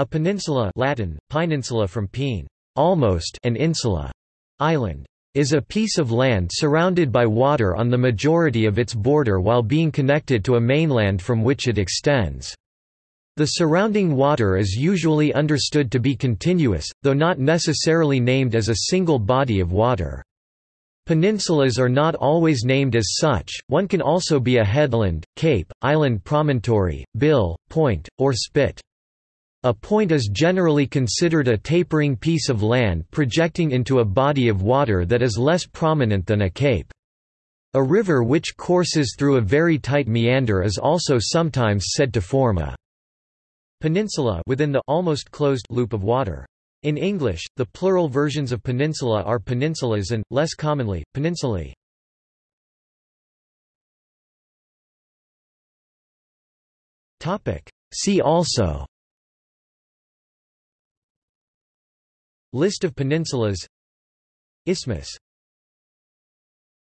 A peninsula Latin, paeninsula from paene, almost an insula, island, is a piece of land surrounded by water on the majority of its border while being connected to a mainland from which it extends. The surrounding water is usually understood to be continuous, though not necessarily named as a single body of water. Peninsulas are not always named as such, one can also be a headland, cape, island promontory, bill, point, or spit. A point is generally considered a tapering piece of land projecting into a body of water that is less prominent than a cape. A river which courses through a very tight meander is also sometimes said to form a peninsula within the almost closed loop of water. In English, the plural versions of peninsula are peninsulas and, less commonly, peninsulae. See also List of peninsulas. Isthmus